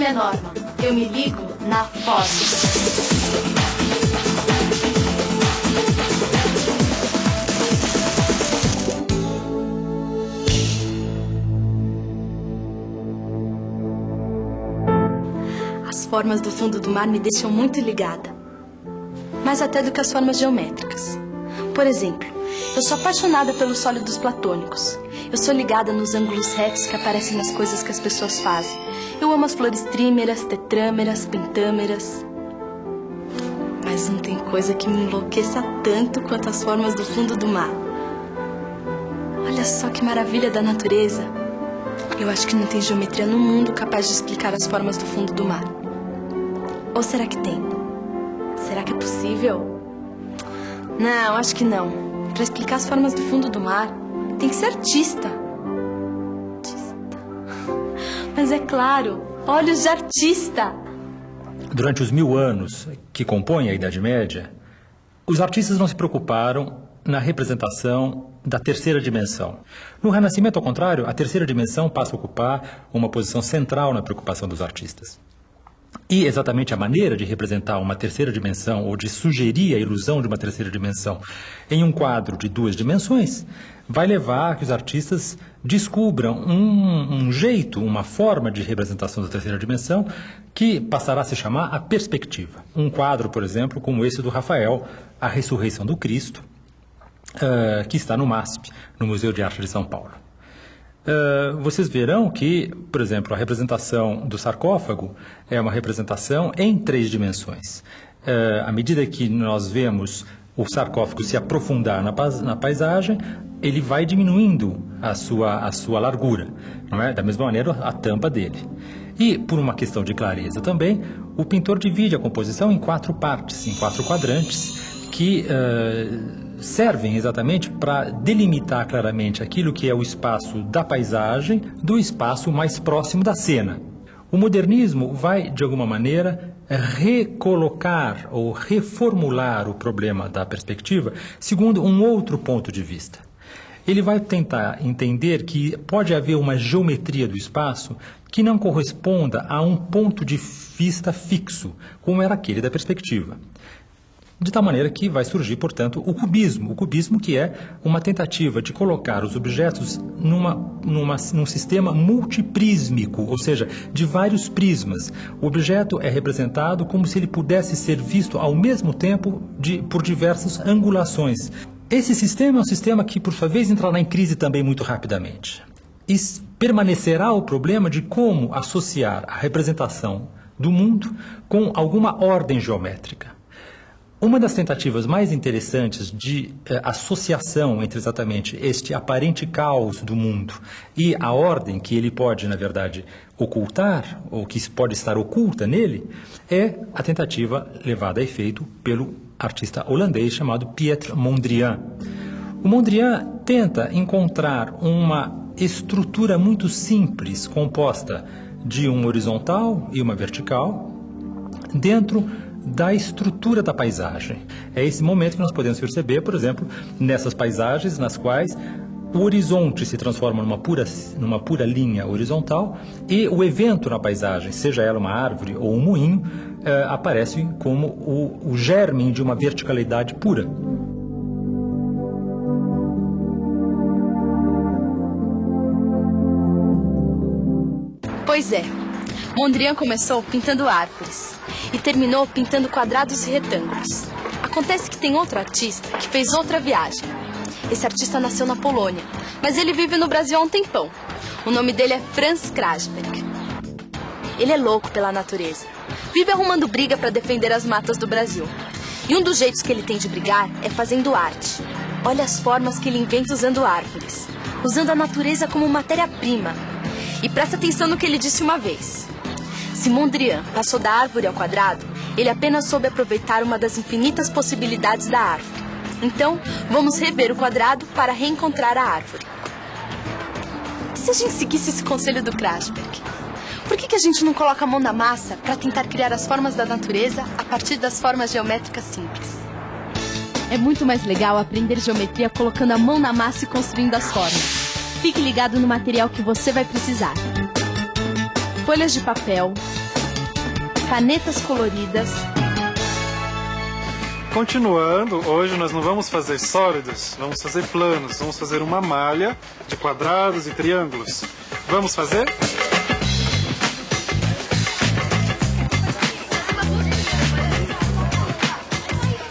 nome é Norma. Eu me ligo na forma. As formas do fundo do mar me deixam muito ligada. Mais até do que as formas geométricas. Por exemplo, eu sou apaixonada pelos sólidos platônicos. Eu sou ligada nos ângulos retos que aparecem nas coisas que as pessoas fazem. Eu amo as flores trímeras, tetrâmeras, pentâmeras. Mas não tem coisa que me enlouqueça tanto quanto as formas do fundo do mar. Olha só que maravilha da natureza. Eu acho que não tem geometria no mundo capaz de explicar as formas do fundo do mar. Ou será que tem? Será que é possível? Não, acho que não. Para explicar as formas do fundo do mar, tem que ser artista. Artista. Mas é claro, olhos de artista. Durante os mil anos que compõem a Idade Média, os artistas não se preocuparam na representação da terceira dimensão. No Renascimento, ao contrário, a terceira dimensão passa a ocupar uma posição central na preocupação dos artistas. E exatamente a maneira de representar uma terceira dimensão ou de sugerir a ilusão de uma terceira dimensão em um quadro de duas dimensões vai levar a que os artistas descubram um, um jeito, uma forma de representação da terceira dimensão que passará a se chamar a perspectiva. Um quadro, por exemplo, como esse do Rafael, A Ressurreição do Cristo, uh, que está no MASP, no Museu de Arte de São Paulo. Uh, vocês verão que, por exemplo, a representação do sarcófago é uma representação em três dimensões. Uh, à medida que nós vemos o sarcófago se aprofundar na, na, paisagem, ele vai diminuindo a sua, a sua largura, é? da mesma maneira a tampa dele. E, por uma questão de clareza também, o pintor divide a composição em quatro partes, em quatro quadrantes, que uh, servem exatamente para delimitar claramente aquilo que é o espaço da paisagem do espaço mais próximo da cena. O modernismo vai, de alguma maneira, recolocar ou reformular o problema da perspectiva segundo um outro ponto de vista. Ele vai tentar entender que pode haver uma geometria do espaço que não corresponda a um ponto de vista fixo, como era aquele da perspectiva. De tal maneira que vai surgir, portanto, o cubismo. O cubismo que é uma tentativa de colocar os objetos numa, numa, num sistema multiprísmico, ou seja, de vários prismas. O objeto é representado como se ele pudesse ser visto ao mesmo tempo de, por diversas angulações. Esse sistema é um sistema que, por sua vez, entrará em crise também muito rapidamente. E permanecerá o problema de como associar a representação do mundo com alguma ordem geométrica. Uma das tentativas mais interessantes de eh, associação entre exatamente este aparente caos do mundo e a ordem que ele pode, na verdade, ocultar, ou que pode estar oculta nele, é a tentativa levada a efeito pelo artista holandês chamado Piet Mondrian. O Mondrian tenta encontrar uma estrutura muito simples, composta de um horizontal e uma vertical, dentro da estrutura da paisagem. É esse momento que nós podemos perceber, por exemplo, nessas paisagens nas quais o horizonte se transforma numa pura, numa pura linha horizontal e o evento na paisagem, seja ela uma árvore ou um moinho, eh, aparece como o, o germe de uma verticalidade pura. Pois é, Mondrian começou pintando árvores e terminou pintando quadrados e retângulos. Acontece que tem outro artista que fez outra viagem. Esse artista nasceu na Polônia, mas ele vive no Brasil há um tempão. O nome dele é Franz Krasberg. Ele é louco pela natureza. Vive arrumando briga para defender as matas do Brasil. E um dos jeitos que ele tem de brigar é fazendo arte. Olha as formas que ele inventa usando árvores, usando a natureza como matéria-prima. E presta atenção no que ele disse uma vez. Se Mondrian passou da árvore ao quadrado, ele apenas soube aproveitar uma das infinitas possibilidades da árvore. Então, vamos rever o quadrado para reencontrar a árvore. E se a gente seguisse esse conselho do Krasberg? Por que, que a gente não coloca a mão na massa para tentar criar as formas da natureza a partir das formas geométricas simples? É muito mais legal aprender geometria colocando a mão na massa e construindo as formas. Fique ligado no material que você vai precisar folhas de papel, canetas coloridas. Continuando, hoje nós não vamos fazer sólidos, vamos fazer planos. Vamos fazer uma malha de quadrados e triângulos. Vamos fazer?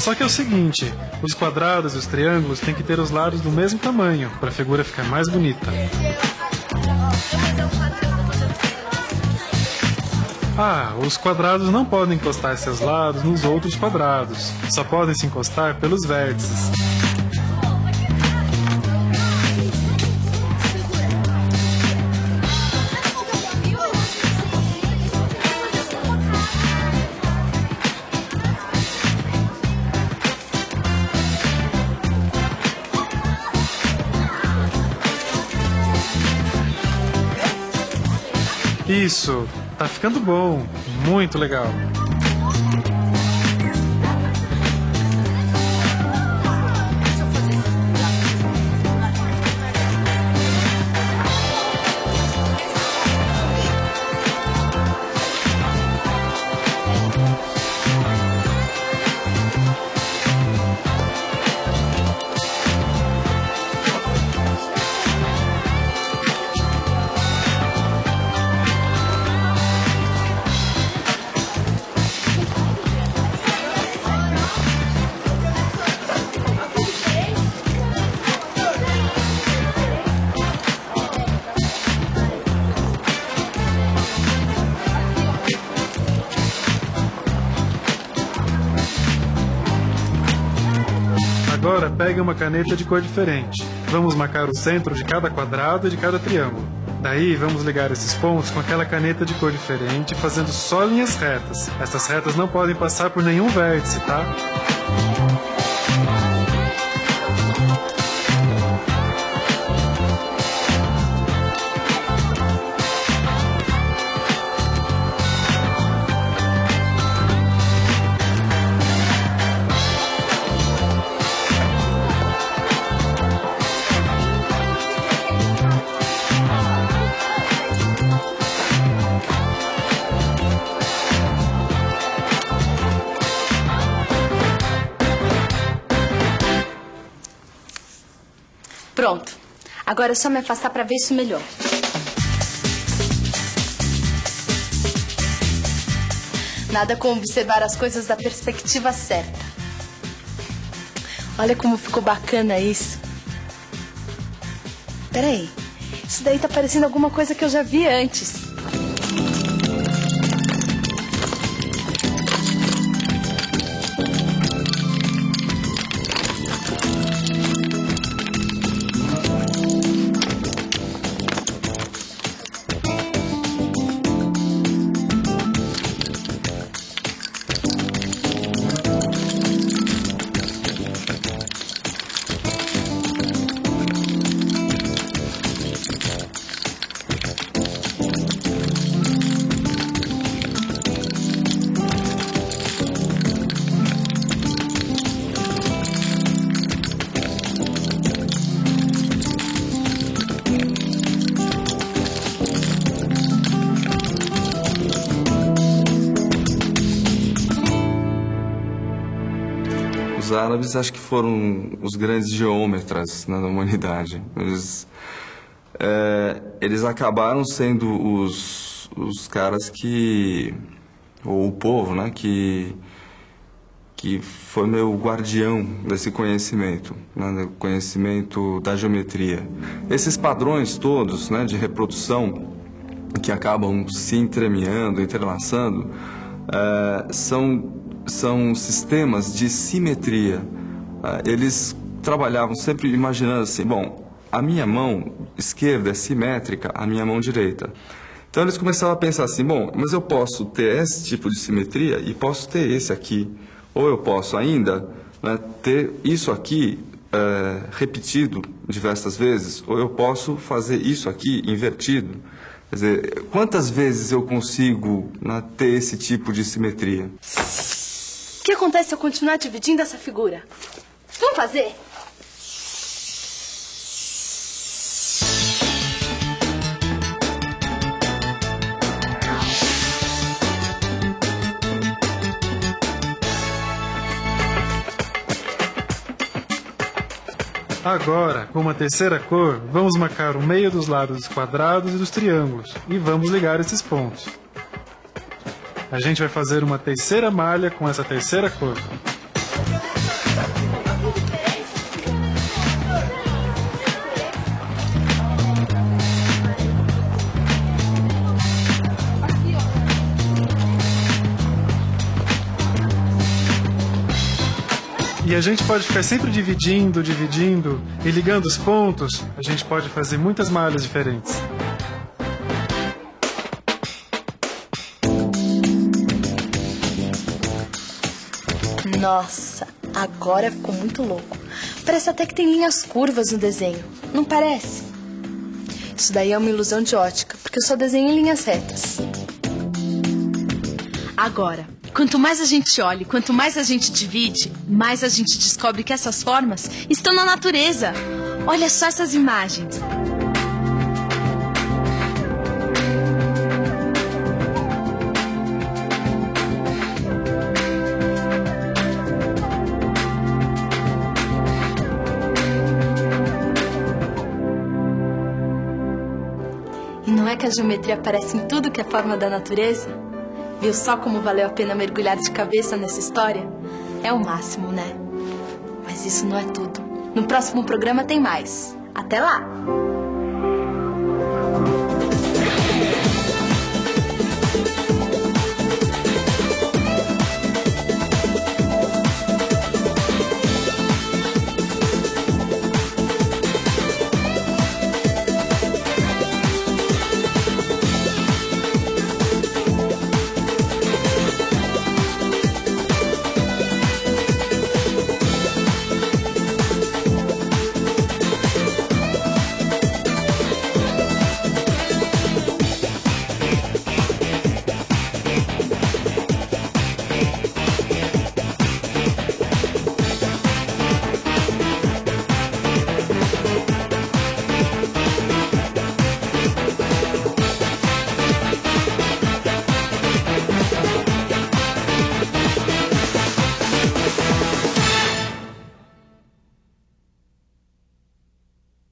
Só que é o seguinte, os quadrados e os triângulos têm que ter os lados do mesmo tamanho, para a figura ficar mais bonita. Ah, os quadrados não podem encostar seus lados nos outros quadrados, só podem se encostar pelos vértices. Isso, tá ficando bom, muito legal. Agora pegue uma caneta de cor diferente. Vamos marcar o centro de cada quadrado e de cada triângulo. Daí vamos ligar esses pontos com aquela caneta de cor diferente, fazendo só linhas retas. Essas retas não podem passar por nenhum vértice, tá? Agora é só me afastar para ver isso melhor. Nada como observar as coisas da perspectiva certa. Olha como ficou bacana isso. Peraí. Isso daí tá parecendo alguma coisa que eu já vi antes. Os árabes acho que foram os grandes geômetras né, da humanidade. Eles, é, eles acabaram sendo os, os caras que, ou o povo, né, que, que foi meu guardião desse conhecimento, né, conhecimento da geometria. Esses padrões todos né, de reprodução que acabam se entremeando, entrelaçando, é, são são sistemas de simetria. Ah, eles trabalhavam sempre imaginando assim, bom, a minha mão esquerda é simétrica à minha mão direita. Então eles começavam a pensar assim, bom, mas eu posso ter esse tipo de simetria e posso ter esse aqui. Ou eu posso ainda né, ter isso aqui é, repetido diversas vezes, ou eu posso fazer isso aqui invertido. Quer dizer, quantas vezes eu consigo né, ter esse tipo de simetria? O que acontece se eu continuar dividindo essa figura? Vamos fazer? Agora, com uma terceira cor, vamos marcar o meio dos lados dos quadrados e dos triângulos e vamos ligar esses pontos. A gente vai fazer uma terceira malha com essa terceira cor. E a gente pode ficar sempre dividindo, dividindo e ligando os pontos. A gente pode fazer muitas malhas diferentes. Nossa, agora ficou muito louco. Parece até que tem linhas curvas no desenho, não parece? Isso daí é uma ilusão de ótica, porque eu só desenho em linhas retas. Agora, quanto mais a gente olha, quanto mais a gente divide, mais a gente descobre que essas formas estão na natureza. Olha só essas imagens. E não é que a geometria aparece em tudo que é forma da natureza? Viu só como valeu a pena mergulhar de cabeça nessa história? É o máximo, né? Mas isso não é tudo. No próximo programa tem mais. Até lá!